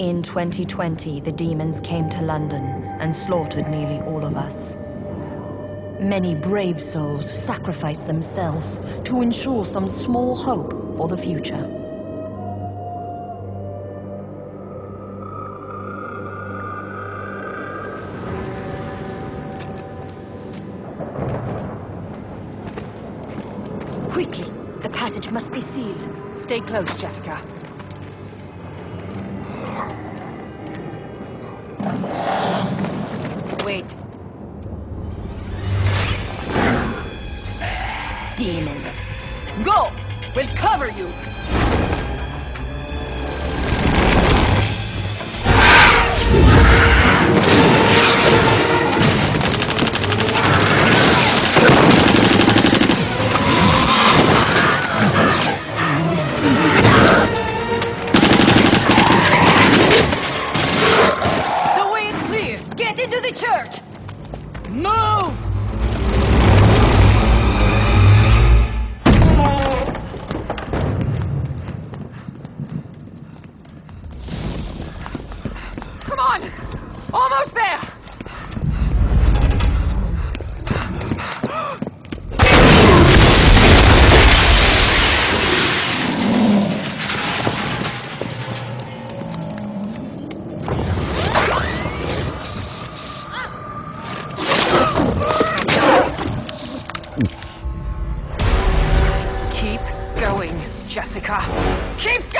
In 2020, the demons came to London and slaughtered nearly all of us. Many brave souls sacrificed themselves to ensure some small hope for the future. Quickly! The passage must be sealed. Stay close, Jessica. Wait. Demons. Go! We'll cover you! Move! Come on! Almost there! か。キッ